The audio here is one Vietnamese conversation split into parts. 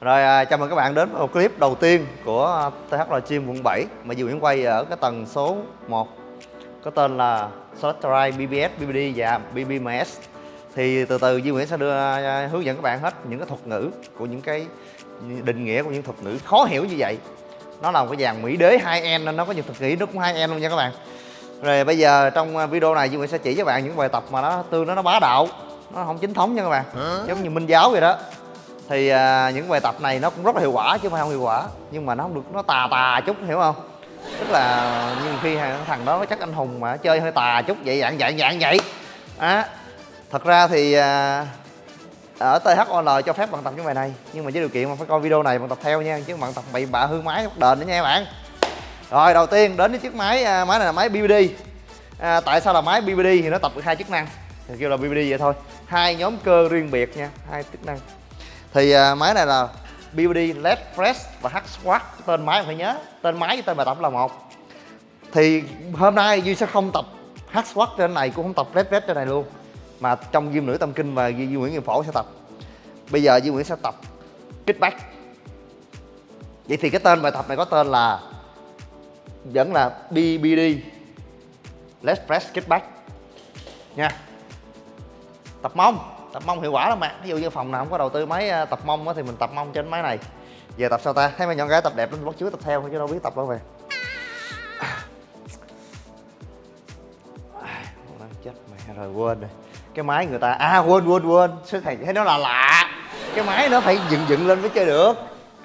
Rồi à, chào mừng các bạn đến với một clip đầu tiên của THL Gym quận 7 mà Duy Nguyễn quay ở cái tầng số 1 có tên là Solarite BBS, BBD và BBMS thì từ từ Duy Nguyễn sẽ đưa à, hướng dẫn các bạn hết những cái thuật ngữ của những cái định nghĩa của những thuật ngữ khó hiểu như vậy. Nó là một cái dàn mỹ đế 2N nên nó có nhiều thuật ngữ nó cũng 2N luôn nha các bạn. Rồi bây giờ trong à, video này Duy Nguyễn sẽ chỉ cho bạn những bài tập mà nó tương nó nó bá đạo nó không chính thống nha các bạn. Giống như minh giáo vậy đó thì à, những bài tập này nó cũng rất là hiệu quả chứ không phải không hiệu quả. Nhưng mà nó không được nó tà tà chút hiểu không? Tức là như khi thằng đó chắc anh hùng mà chơi hơi tà chút vậy dạng dạng dạng vậy. Á thật ra thì à, ở THOL cho phép bạn tập những bài này. Nhưng mà với điều kiện mà phải coi video này bạn tập theo nha chứ bạn tập bị bạ hư máy bắt đền nữa nha các bạn. Rồi đầu tiên đến với chiếc máy à, máy này là máy BBD à, tại sao là máy BBD thì nó tập được hai chức năng. Thì kêu là BBD vậy thôi. Hai nhóm cơ riêng biệt nha hai chức năng thì à, máy này là BBD LED Fresh và Hack Squat. Tên máy phải nhớ, tên máy với tên bài tập là một. Thì hôm nay Duy sẽ không tập Hack Squat trên này, cũng không tập LED Fresh trên này luôn. Mà trong Diêm Nữ Tâm Kinh và Duy Nguyễn nghiệp Phổ sẽ tập. Bây giờ Duy Nguyễn sẽ tập kickback. Vậy thì cái tên bài tập này có tên là, vẫn là BBD LED Fresh Kickback. Nha. Tập mông tập mông hiệu quả lắm mà ví dụ như phòng nào không có đầu tư máy à, tập mông thì mình tập mông trên máy này. Giờ tập sao ta? Thấy mấy nhỏ gái tập đẹp lắm bắt chước tập theo chứ đâu biết tập đâu về. Chết mẹ rồi, quên rồi. Cái máy người ta à quên quên quên. Sư thầy, thấy nó là lạ. Cái máy nó phải dựng dựng lên mới chơi được.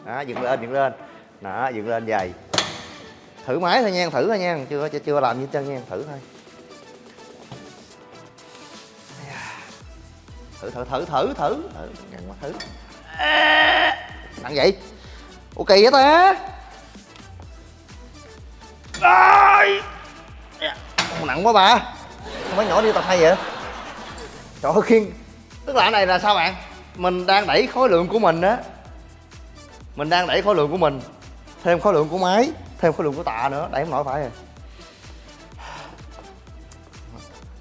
Đó, dựng lên dựng lên. Đó, dựng lên, dày. Thử máy thôi nha, thử thôi nha. Chưa chưa làm như chân nha, thử thôi. Thử thử thử thử thử. Thử ngăn mà thử. Nặng vậy. Ok vậy ta Ai... nặng quá bà không phải nhỏ đi tập hay vậy? Trời ơi khiên. Tức là cái này là sao bạn? Mình đang đẩy khối lượng của mình á. Mình đang đẩy khối lượng của mình. Thêm khối lượng của máy thêm khối lượng của tạ nữa. Đẩy không nổi phải rồi.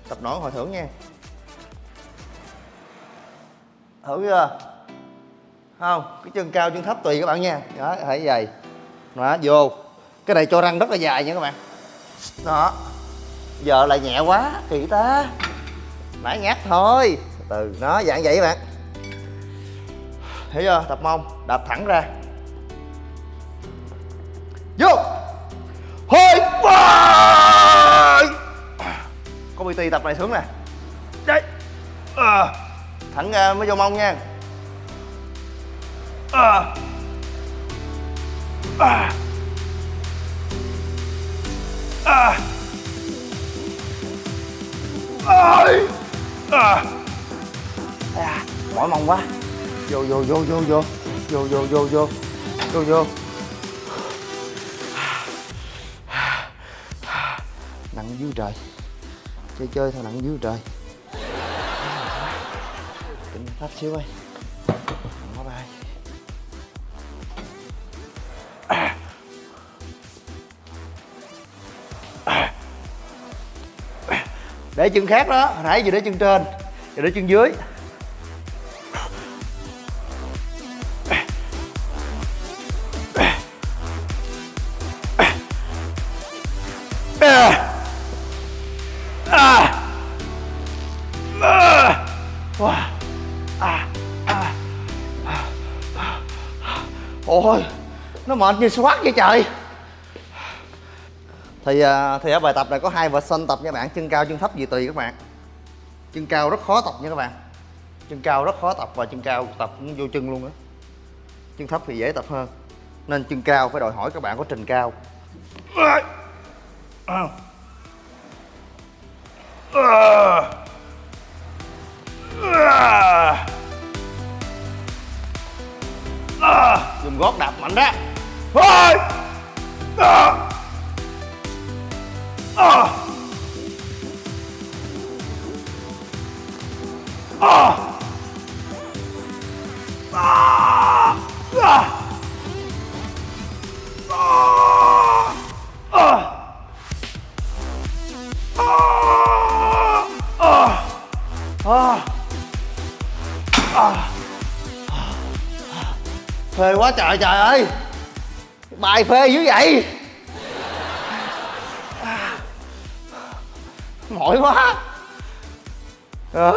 Tập nổi hồi thưởng nha thử chưa? Không, cái chân cao, chân thấp tùy các bạn nha. Đó phải vậy. Đó, vô. Cái này cho răng rất là dài nha các bạn. Đó. Giờ lại nhẹ quá, kỳ ta. Nãy nhát thôi. Từ nó dạng vậy các bạn. Hiểu chưa? Tập mông, đạp thẳng ra. Vô. Hơi có bt tập này sướng nè. Đây à thẳng ra mới vô mông nha à. À. À. Ôi. À. À. mỏi mông quá vô vô vô vô vô vô vô vô vô vô vô nặng dưới trời chơi chơi thôi nặng dưới trời lắp xíu ơi bài. có Để chân khác đó, hồi nãy giờ để chân trên Giờ để chân dưới mệt như squat vậy trời. Thì à, thì ở bài tập này có hai version tập nha bạn, chân cao, chân thấp gì tùy các bạn. Chân cao rất khó tập nha các bạn. Chân cao rất khó tập và chân cao tập cũng vô chân luôn á. Chân thấp thì dễ tập hơn. Nên chân cao phải đòi hỏi các bạn có trình cao. Dùng gót đạp mạnh đó thôi à! À! À! à. à. à. À. À. phê quá trời trời ơi bài phê dữ vậy à, mỏi quá à. À.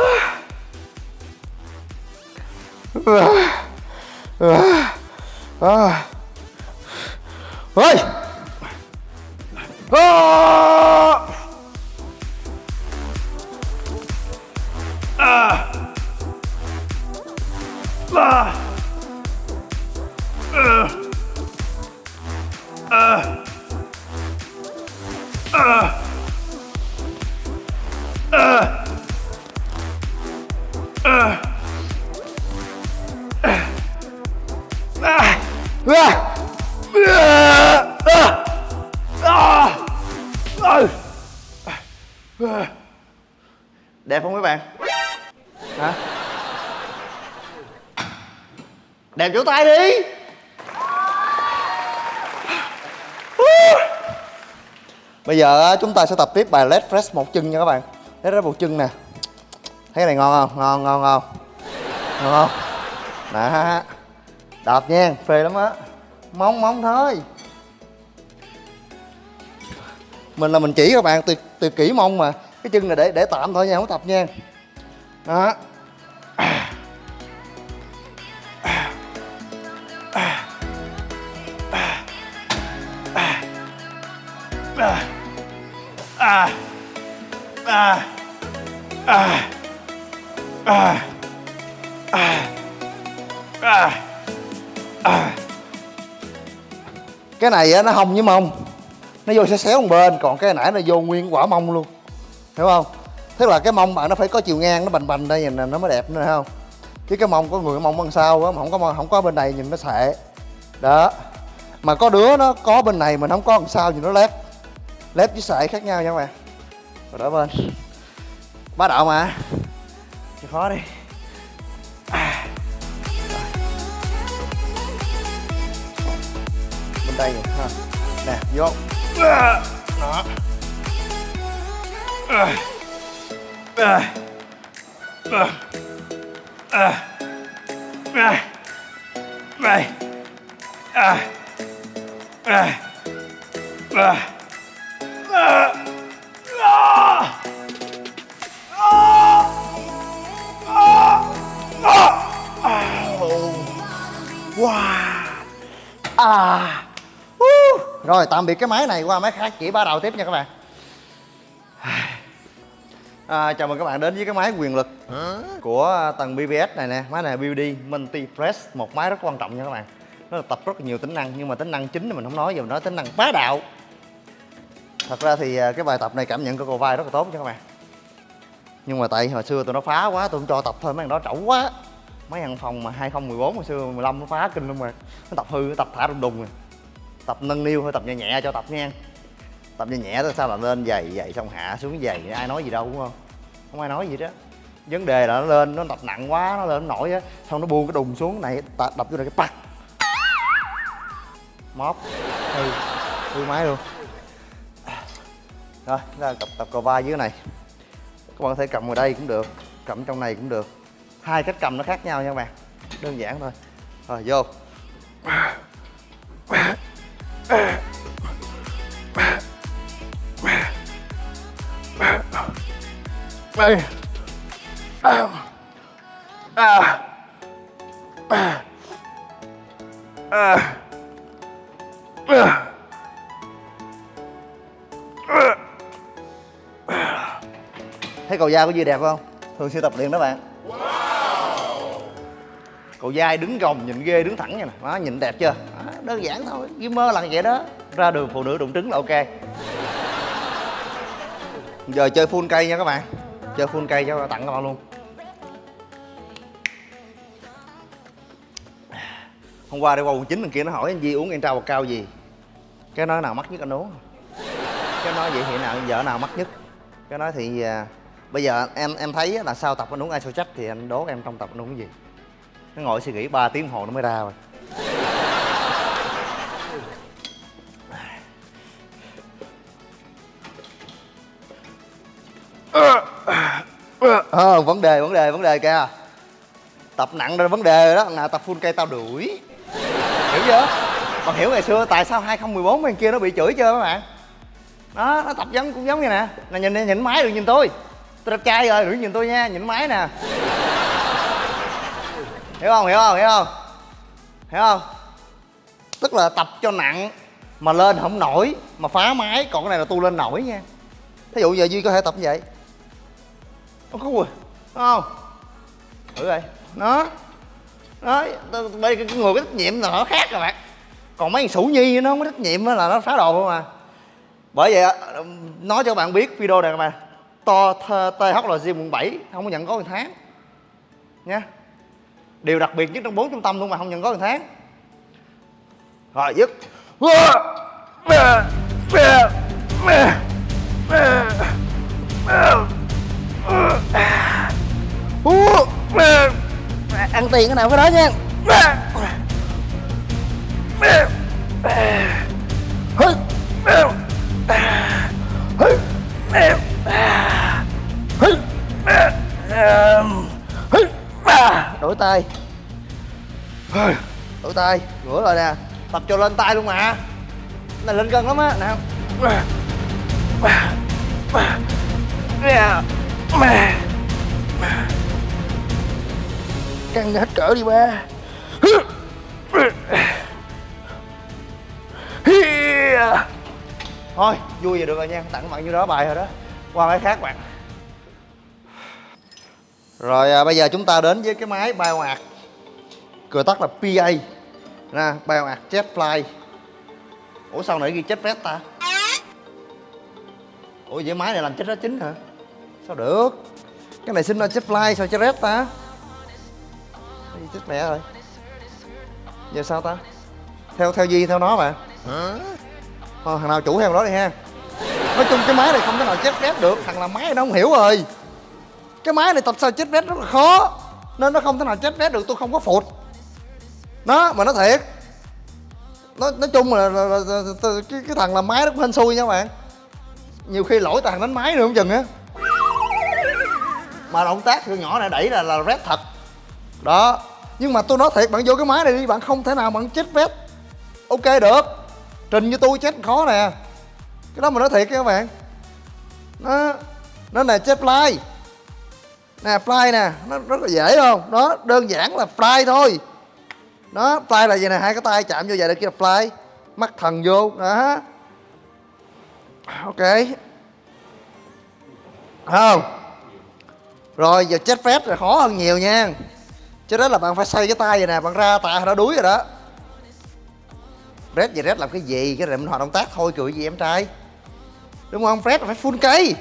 giờ chúng ta sẽ tập tiếp bài leg press một chân nha các bạn. Leg press một chân nè. Thấy cái này ngon không? Ngon ngon ngon. Ngon không? Đó đạp nha, phê lắm á. Móng móng thôi. Mình là mình chỉ các bạn từ từ kỹ mông mà. Cái chân này để để tạm thôi nha, không tập nha. Đó. Này này nó hông với mông. Nó vô sẽ xéo một bên, còn cái nãy nó vô nguyên quả mông luôn. Hiểu không? Tức là cái mông bạn nó phải có chiều ngang, nó bành bành đây, nhìn nó mới đẹp nữa không? Chứ cái mông có người mông bên sau á, mà không có không có bên này nhìn nó sệ đó. Mà có đứa nó có bên này mình không có đằng sau nhìn nó lép. Lép với sệ khác nhau nha các bạn. Rồi đỡ bên. Bá đạo mà. Chịu khó đi. Tay này ha nè vô đó Wow. Ah. Rồi tạm biệt cái máy này qua máy khác chỉ ba đầu tiếp nha các bạn. À, Chào mừng các bạn đến với cái máy quyền lực của tầng BBS này nè. Máy này BBD Multi Press Một máy rất quan trọng nha các bạn. Nó là tập rất là nhiều tính năng Nhưng mà tính năng chính thì mình không nói giờ mình nói tính năng bá đạo. Thật ra thì à, cái bài tập này cảm nhận của cô vai rất là tốt nha các bạn. Nhưng mà tại hồi xưa tụi nó phá quá tụi không cho tập thôi mấy thằng đó trẩu quá. Mấy thằng phòng mà 2014 hồi xưa 15 nó phá kinh luôn mà Nó tập hư, nó tập thả đùng đùng rồi tập nâng niu thôi, tập nhẹ nhẹ cho tập nha tập nhẹ nhẹ thôi, sao là lên dày dày xong hạ xuống dày ai nói gì đâu, đúng không? Không ai nói gì đó. Vấn đề là nó lên, nó tập nặng quá, nó lên nó nổi á, xong nó buông cái đùng xuống này đập vô này cái pắt móp hư. Hư máy luôn. Rồi là tập tập cò vai dưới này. Các bạn có thể cầm vào đây cũng được, cầm trong này cũng được. Hai cách cầm nó khác nhau nha các bạn. Đơn giản thôi. Rồi, vô đây à. À. À. À. thấy cầu dai của Duy đẹp không thường xuyên tập luyện đó bạn cầu dai đứng gồng nhìn ghê đứng thẳng nha nè đó nhìn đẹp chưa đơn giản thôi ghi mơ là vậy đó. Ra đường phụ nữ đụng trứng là ok. Giờ chơi full cây nha các bạn. Chơi full cây cho tặng các bạn luôn. Hôm qua đi qua quận chín thằng kia nó hỏi anh Di uống anh trao bọc cao gì. Cái nói nào mắc nhất anh uống? Cái nói vậy thì nào vợ nào mắc nhất? Cái nói thì à, bây giờ em em thấy là sau tập anh uống isocheck thì anh đố em trong tập anh uống gì? Nó ngồi suy nghĩ 3 tiếng hồ nó mới ra rồi. Ờ vấn đề vấn đề vấn đề kìa. Tập nặng ra vấn đề đó. Nào, tập full cây tao đuổi. Hiểu chưa? Bạn hiểu ngày xưa tại sao 2014 bên kia nó bị chửi chưa các bạn? Đó, nó tập giống, cũng giống như nè. Là nhìn nhìn máy đừng nhìn tôi. Tôi đẹp trai rồi đừng nhìn tôi nha, nhìn máy nè. Hiểu không hiểu không hiểu không? Hiểu không? Tức là tập cho nặng mà lên không nổi, mà phá máy. Còn cái này là tu lên nổi nha. Thí dụ giờ duy có thể tập như vậy nó có quỳ không? Thử đây nó nó, đây cái người có trách nhiệm là nó khác rồi bạn. Còn mấy thằng sủ nhi nó không có trách nhiệm là nó phá đồ không à. Bởi vậy nói cho bạn biết video này mà. To THLG quận 7 không có nhận có một tháng. Nha. Điều đặc biệt nhất trong bốn trung tâm luôn mà không nhận có một tháng. Rồi dứt ăn tiền cái nào cái đó nha. Đổi tay. Đổi tay. Rửa rồi nè. Tập cho lên tay luôn mà. Này lên cân lắm á mà căng hết cỡ đi ba. Thôi vui vậy được rồi nha. Tặng bạn như đó bài rồi đó. Qua cái khác bạn. Rồi à, bây giờ chúng ta đến với cái máy bioart Cửa tắt là PA nè bioart jet fly. Ủa sao nãy ghi Jetfest ta? Ủa vậy máy này làm chết đó chính hả? Sao được? Cái này xin ra chết fly sao chết red ta? Chết mẹ rồi? Giờ sao ta? Theo theo gì theo nó mà. Thôi thằng nào chủ theo đó đi ha. Nói chung cái máy này không thể nào chết red được. Thằng làm máy nó không hiểu rồi. Cái máy này tập sao chết red rất là khó. Nên nó không thể nào chết red được tôi không có phụt. Nó mà nó thiệt. Nói nói chung là, là, là, là, là cái, cái thằng làm máy nó cũng hên xui nha các bạn. Nhiều khi lỗi thằng đánh máy nữa không chừng á mà động tác từ nhỏ này đẩy là là rét thật. Đó. Nhưng mà tôi nói thiệt, bạn vô cái máy này đi, bạn không thể nào bạn chết vét ok, được. Trình như tôi chết khó nè. Cái đó mà nói thiệt các bạn. Nó nó này chết fly. Nè fly nè. Nó rất là dễ không? Đó, đơn giản là fly thôi. Đó, fly là gì nè, hai cái tay chạm vô vậy là kia là fly. Mắt thần vô. Đó. Ok. Không? Rồi, giờ chết phép là khó hơn nhiều nha. Chứ đó là bạn phải xoay cái tay vậy nè, bạn ra tạ nó đuối rồi đó. Red gì, Red làm cái gì? Cái này mình hoạt động tác thôi, cười gì em trai? Đúng không? Fred phải full cây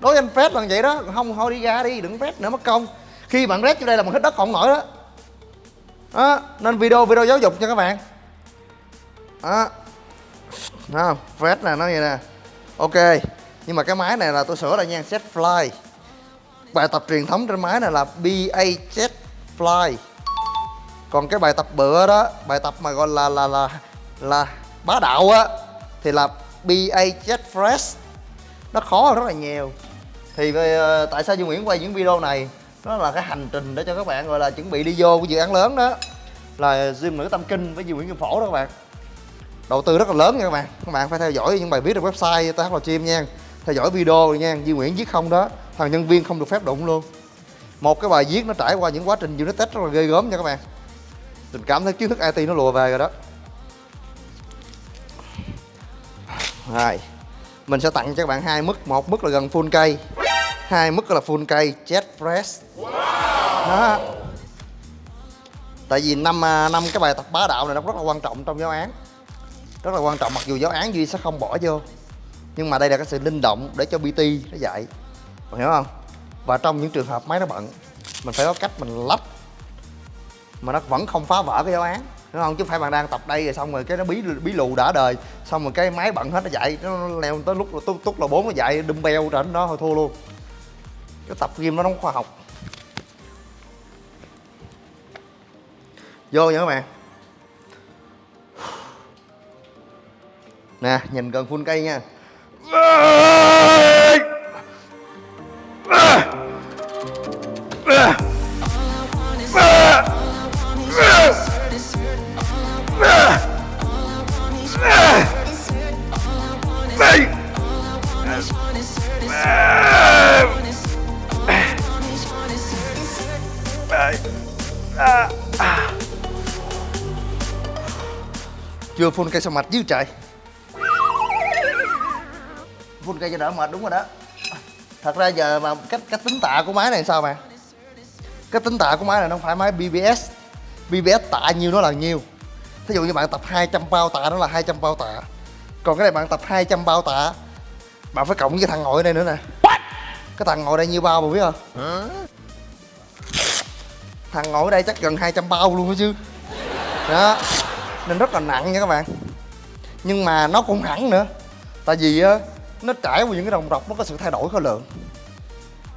đối với anh Fred là vậy đó. Không, thôi đi ra đi, đừng Fred nữa, mất công. Khi bạn Red vô đây là bạn hết đất còn nổi đó. Đó, nên video video giáo dục cho các bạn. Đó. Đó, Fred nè nó vậy nè. Ok, nhưng mà cái máy này là tôi sửa lại nha, set fly bài tập truyền thống trên máy này là ba jet fly. Còn cái bài tập bựa đó bài tập mà gọi là là là là bá đạo á thì là ba jet fresh. Nó khó rất là nhiều. Thì về, tại sao Dương Nguyễn quay những video này? Nó là cái hành trình để cho các bạn gọi là chuẩn bị đi vô cái dự án lớn đó. Là gym nữ tâm kinh với Dương Nguyễn Kim Phổ đó các bạn. Đầu tư rất là lớn nha các bạn. Các bạn phải theo dõi những bài viết trên website TH là chim nha. Theo dõi video nha Dương Nguyễn viết không đó thằng nhân viên không được phép đụng luôn. Một cái bài viết nó trải qua những quá trình unit test rất là ghê gớm nha các bạn. Tình cảm thấy kiến thức IT nó lùa về rồi đó. Rồi mình sẽ tặng cho các bạn hai mức. Một mức là gần full cây hai mức là full cây jet fresh đó. Tại vì năm à, năm cái bài tập bá đạo này nó rất là quan trọng trong giáo án. Rất là quan trọng mặc dù giáo án duy sẽ không bỏ vô nhưng mà đây là cái sự linh động để cho pt nó dạy bạn hiểu không? Và trong những trường hợp máy nó bận mình phải có cách mình lắp mà nó vẫn không phá vỡ cái giáo án hiểu không? Chứ không phải bạn đang tập đây rồi xong rồi cái nó bí bí lù đã đời xong rồi cái máy bận hết nó dậy, nó leo tới lúc túc túc là bốn nó dậy đâm beo trên đó thôi thua luôn. Cái tập game nó không khoa học. Vô nha các bạn. Nè nhìn gần phun cây nha. Chưa phun cây sao mặt chứ trời. Phun cây cho đỡ mệt, đúng rồi đó thật ra giờ mà cách cách tính tạ của máy này sao mà? Cách tính tạ của máy này nó không phải máy BBS BBS tạ nhiêu nó là nhiêu. Thí dụ như bạn tập 200 bao tạ nó là 200 bao tạ. Còn cái này bạn tập 200 bao tạ bạn phải cộng với thằng ngồi ở đây nữa nè. Cái thằng ngồi đây nhiêu bao mà biết không? Thằng ngồi ở đây chắc gần 200 bao luôn đó chứ. Đó. Nên rất là nặng nha các bạn. Nhưng mà nó cũng hẳn nữa. Tại vì á nó trải qua những cái đồng rọc nó có sự thay đổi khối lượng.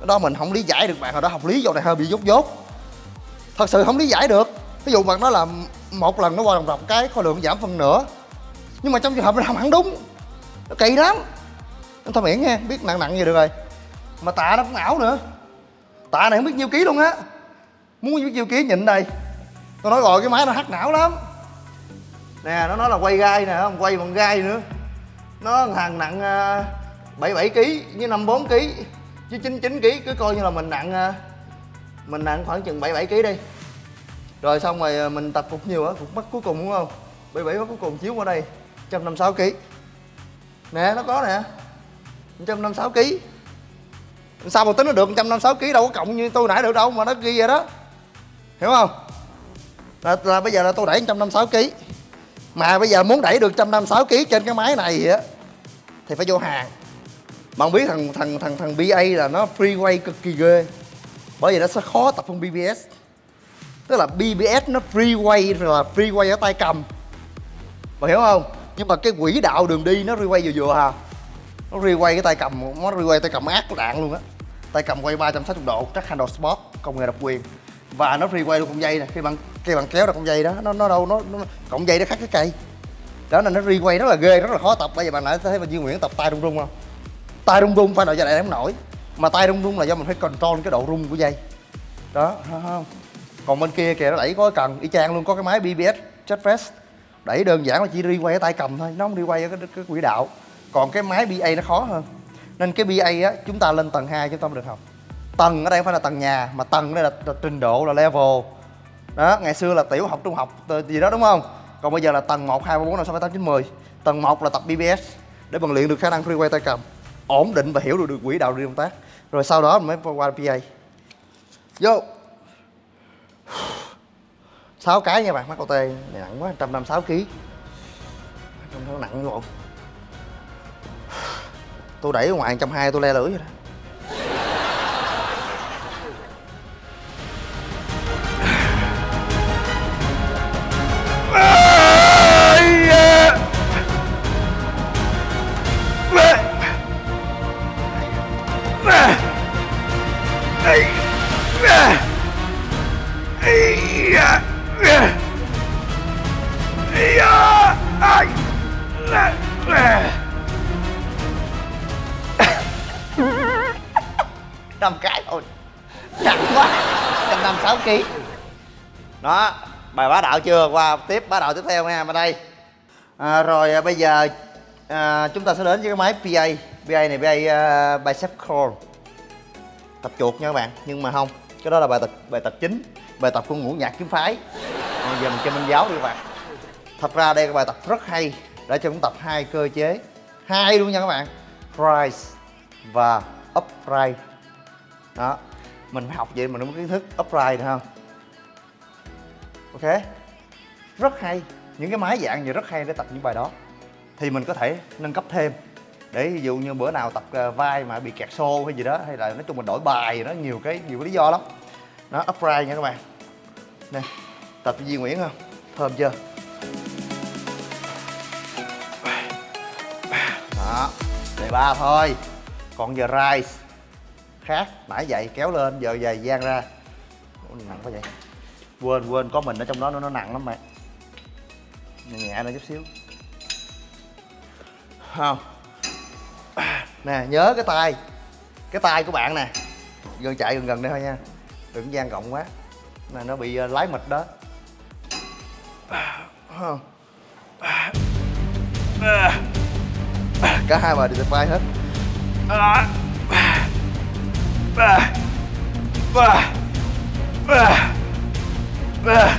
Đó mình không lý giải được bạn hồi đó học lý vô này hơi bị dốt dốt. Thật sự không lý giải được. Ví dụ bạn nó là một lần nó qua đồng rọc cái khối lượng giảm phần nữa nhưng mà trong trường hợp nó làm hẳn đúng nó kỳ lắm. Anh thôi miễn nghe biết nặng nặng gì được rồi. Mà tạ nó cũng ảo nữa. Tạ này không biết nhiêu ký luôn á. Muốn biết nhiêu ký nhịn đây. Tôi nói gọi cái máy nó hắc não lắm. Nè nó nói là quay gai nè không quay bằng gai nữa. Nó thằng nặng uh, 77 kg với 54 kg chứ 99 kg cứ coi như là mình nặng à, mình nặng khoảng chừng 77 kg đi. Rồi xong rồi à, mình tập cục nhiều á, cục mắt cuối cùng đúng không? 77 mắt cuối cùng chiếu qua đây 156 kg. Nè nó có nè. 156 kg. Sao mà tính nó được 156 kg đâu có cộng như tôi nãy được đâu mà nó ghi vậy đó. Hiểu không? Là, là bây giờ là tôi đẩy 156 kg. Mà bây giờ muốn đẩy được 156 kg trên cái máy này á thì phải vô hàng bạn biết thằng thằng thằng thằng BA là nó freeway cực kỳ ghê. Bởi vì nó sẽ khó tập phong BBS tức là BBS nó freeway là freeway ở tay cầm. Bạn hiểu không? Nhưng mà cái quỹ đạo đường đi nó freeway vừa vừa hà. Nó freeway cái tay cầm nó freeway tay cầm ác đạn luôn á. Tay cầm quay 360 độ chắc handle sport công nghệ độc quyền. Và nó freeway luôn con dây nè khi bạn khi bạn kéo được con dây đó nó nó đâu nó, nó cọng dây nó khác cái cây. Đó nên nó freeway rất là ghê rất là khó tập bây giờ bạn lại thấy mà Duy Nguyễn tập tay rung rung không? Tay rung rung phải đợi giờ này không nổi. Mà tay rung rung là do mình phải control cái độ rung của dây. Đó không còn bên kia kìa nó đẩy có cần. Y chang luôn có cái máy BBS chất fest đẩy đơn giản là chỉ đi quay cái tay cầm thôi nó không đi quay cái, cái quỹ đạo. Còn cái máy BA nó khó hơn. Nên cái BA á chúng ta lên tầng 2 chúng ta mới được học. Tầng ở đây không phải là tầng nhà mà tầng đây là, là trình độ là level. Đó ngày xưa là tiểu học trung học gì đó đúng không? Còn bây giờ là tầng 1, 2, 3, 4, 5, 6, 7, 8, 9, 10 tầng 1 là tập BBS để bằng luyện được khả năng free quay tay cầm ổn định và hiểu được, được quỹ đạo đi công tác. Rồi sau đó mới qua PA vô. Sáu cái nha bạn mắc OT này nặng quá 156 kg trong đó nặng luôn, tôi đẩy ở ngoài 120 tôi le lưỡi rồi đó. Đạo chưa? Qua tiếp bá đạo tiếp theo nha bên đây. À, rồi à, bây giờ à, chúng ta sẽ đến với cái máy PA PA này PA uh, à, bicep curl. Tập chuột nha các bạn nhưng mà không cái đó là bài tập bài tập chính bài tập của ngũ nhạc kiếm phái. Còn giờ mình chơi minh giáo đi các bạn. Thật ra đây là bài tập rất hay để cho chúng tập hai cơ chế. Hai luôn nha các bạn rise và upright. Đó mình học vậy mình mới có kiến thức upright được không? Ok? Rất hay. Những cái máy dạng gì rất hay để tập những bài đó. Thì mình có thể nâng cấp thêm. Để ví dụ như bữa nào tập ờ, vai mà bị kẹt xô hay gì đó hay là nói chung mình đổi bài nó nhiều cái nhiều cái lý do lắm. Nó upright nha các bạn. Nè tập với Duy Nguyễn không? Thơm chưa? Đó đề ba thôi. Còn giờ rise. Khác nãy vậy kéo lên giờ dày gian ra. Ủa, nặng quá vậy. Quên quên có mình ở trong đó nó, nó nặng lắm mày nhẹ nhẹ nữa chút xíu. Không. Nè, nhớ cái tay. Cái tay của bạn nè. Vô chạy gần gần đây thôi nha. Đừng gian rộng quá. Nè nó bị ờ, lái mịch đó. Không. Cả hai bài đều bay hết. ba ba ba ba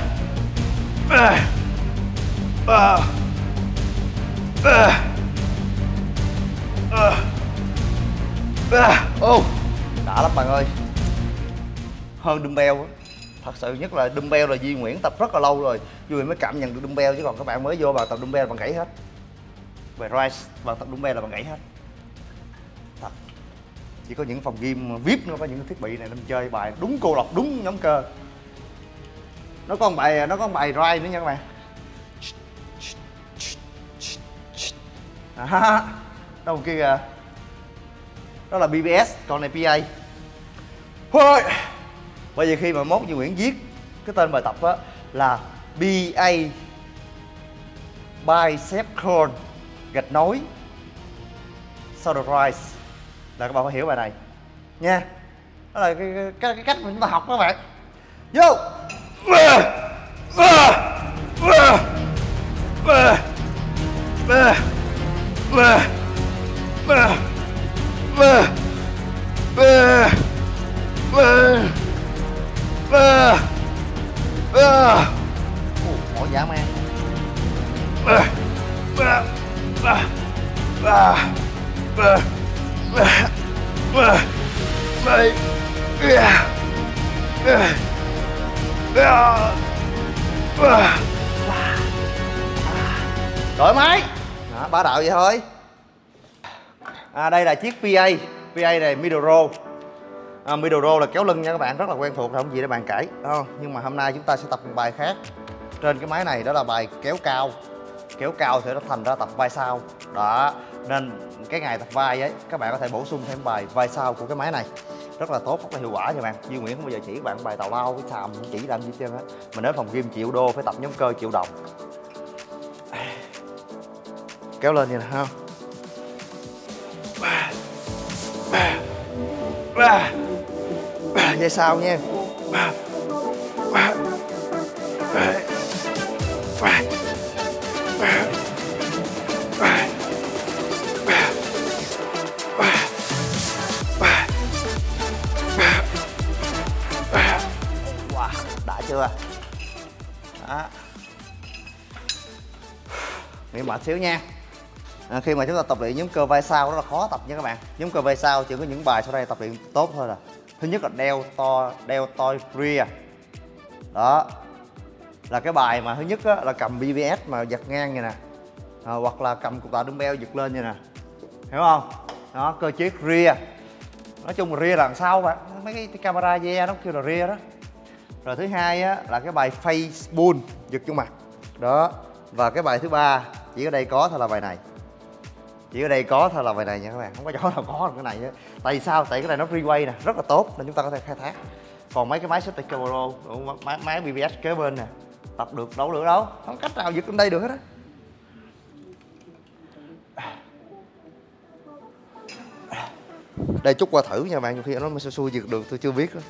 ba ba ô, đã lắm bạn ơi. Hơn dumbbell á. Thật sự nhất là dumbbell là Duy Nguyễn tập rất là lâu rồi. Duy mới cảm nhận được dumbbell chứ còn các bạn mới vô vào tập dumbbell bạn gãy hết. Về rise vào tập dumbbell là bạn gãy hết. Thật. Chỉ có những phòng gym, vip nó có những thiết bị này nên chơi bài đúng cô độc đúng nhóm cơ. Nó có một bài, nó có một bài rise nữa nha các bạn. À, đâu kia kìa. Đó là BBS còn này PA thôi bây giờ khi mà mốt như Nguyễn viết cái tên bài tập á là BA bicep curl gạch nối shoulder rise là các bạn phải hiểu bài này. Nha đó là cái, cái, cái cách mà chúng ta học các bạn. Vô! Mỏi dã man đổi máy đó, ba đạo vậy thôi. À, đây là chiếc PA PA này middle row. À, middle row là kéo lưng nha các bạn rất là quen thuộc không gì để bàn cãi à, nhưng mà hôm nay chúng ta sẽ tập một bài khác. Trên cái máy này đó là bài kéo cao. Kéo cao thì nó thành ra tập vai sau. Đó nên cái ngày tập vai ấy các bạn có thể bổ sung thêm bài vai sau của cái máy này. Rất là tốt rất là hiệu quả nha bạn. Duy Nguyễn không bao giờ chỉ các bạn bài tào lao cái xàm chỉ làm gì hết trơn á. Mình đến phòng gym triệu đô phải tập nhóm cơ triệu đồng kéo lên như này không dây sau nha ba, đã chưa? Đó. Nghỉ mệt xíu nha à, khi mà chúng ta tập luyện nhóm cơ vai sau rất là khó tập nha các bạn. Nhóm cơ vai sau chỉ có những bài sau đây tập luyện tốt thôi là. Thứ nhất là đeo to đeo to rear đó. Là cái bài mà thứ nhất á, là cầm BBS mà giật ngang như nè. À, hoặc là cầm cục tạ dumbbell giật lên như nè. Hiểu không? Đó cơ chế rear. Nói chung là rear là đằng sau bạn mấy cái camera ve nó kêu là rear đó. Rồi thứ hai á là cái bài face pull giật vô mặt. Đó. Và cái bài thứ ba chỉ ở đây có thôi là bài này chỉ ở đây có thôi là bài này nha các bạn. Không có chỗ nào có được cái này nữa tại vì sao? Tại cái này nó freeway nè rất là tốt nên chúng ta có thể khai thác. Còn mấy cái máy Sete Pro máy, máy BBS kế bên nè. Tập được đấu được đâu. Không cách nào giật lên đây được hết á. Đây chút qua thử nha bạn nhiều khi nó mới xui giật được tôi chưa biết đó.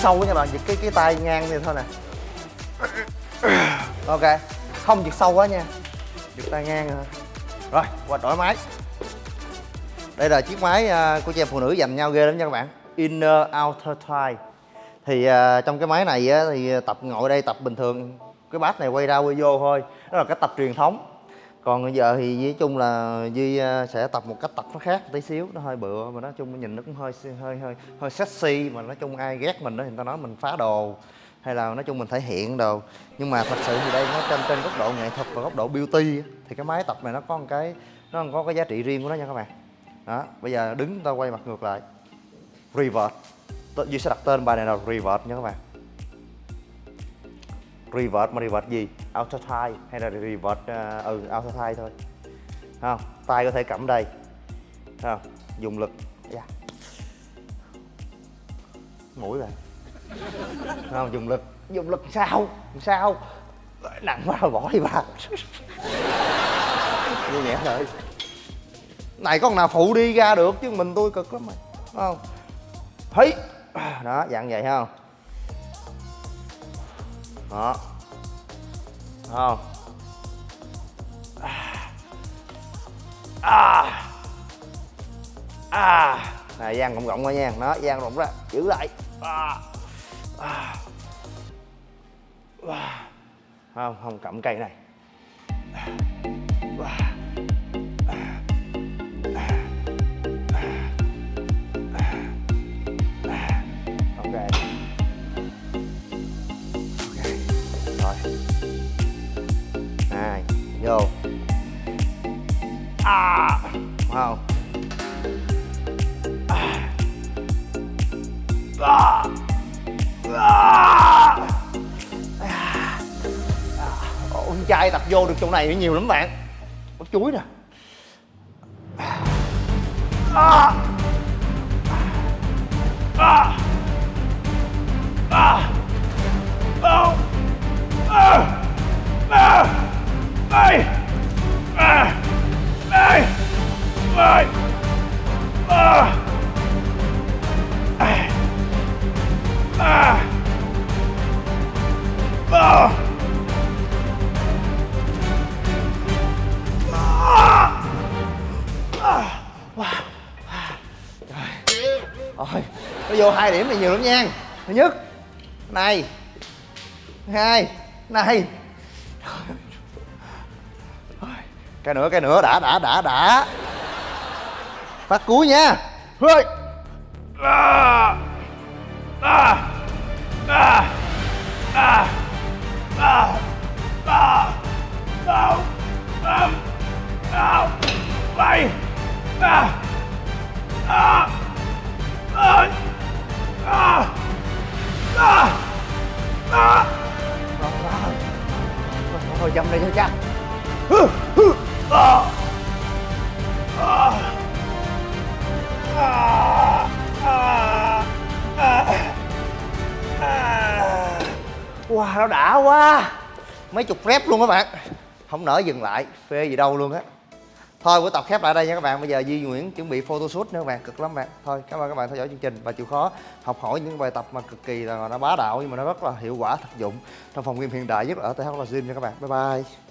Sâu quá nha bạn, giật cái cái tay ngang như thôi nè. Ok, không giật sâu quá nha. Giật tay ngang rồi. Rồi, qua đổi máy. Đây là chiếc máy à, của chị em phụ nữ dành nhau ghê lắm nha các bạn. Inner Outer Thigh. Thì à, trong cái máy này á, thì tập ngồi đây tập bình thường. Cái bát này quay ra quay vô thôi. Đó là cái tập truyền thống còn bây giờ thì nói chung là duy à, sẽ tập một cách tập nó khác tí xíu, nó hơi bựa, mà nói chung nhìn nó cũng hơi hơi hơi hơi sexy, mà nói chung ai ghét mình đó thì người ta nói mình phá đồ, hay là nói chung mình thể hiện đồ. Nhưng mà thật sự thì đây nó trên trên góc độ nghệ thuật và góc độ beauty thì cái máy tập này nó có một cái, nó có cái giá trị riêng của nó nha các bạn. Đó, bây giờ đứng ta quay mặt ngược lại. Revert. Duy sẽ đặt tên bài này là revert nha các bạn revert mà revert gì? Auto tie hay là revert uh, ừ auto tie thôi. Không? Tay có thể cắm đây. Không? Dùng lực. Yeah. mũi bạn. Không? Dùng lực. Dùng lực sao? Sao? Nặng quá rồi bỏ đi bà như nhẹ thôi. Này có nào phụ đi ra được chứ? Mình tôi cực lắm mày. Không? Thấy đó dạng vậy không? Đó. Không? À. À. Này gian rộng rộng ra nha. Nó gian rộng ra. Giữ lại. À. À. À. không? Không cầm cây này. À. à. À không à. À. À. Con trai tập vô được chỗ này nhiều lắm bạn Bắt chuối nè à. À. À. À. À. À. Đây. À. Đây. À. À. À. À. Rồi, nó vô hai điểm này nhiều lắm nha Thứ nhất Này Hai Này Cái nữa, cái nữa, đã, đã, đã, đã Phát cuối nha Hơi à, à, à, à, à, à, đau, đau, đau, bay, à, à, à, à, à, à. Rồi, rồi. Rồi, thôi dâm đây cho chắc Hừ, hừ, à, à, Wow, nó đã quá. Mấy chục rep luôn các bạn. Không nỡ dừng lại, phê gì đâu luôn á. Thôi buổi tập khép lại đây nha các bạn. Bây giờ Duy Nguyễn chuẩn bị photoshoot nữa các bạn. Cực lắm bạn. Thôi cảm ơn các bạn theo dõi chương trình. Và chịu khó học hỏi những bài tập mà cực kỳ là nó bá đạo Nhưng mà nó rất là hiệu quả thực dụng Trong phòng game hiện đại nhất là ở TH Gym nha các bạn. Bye bye.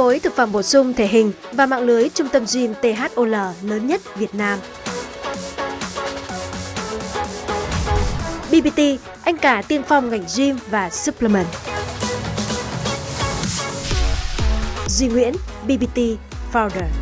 Phối thực phẩm bổ sung thể hình và mạng lưới trung tâm gym THOL lớn nhất Việt Nam. BBT, anh cả tiên phong ngành gym và supplement. Duy Nguyễn, BBT Founder.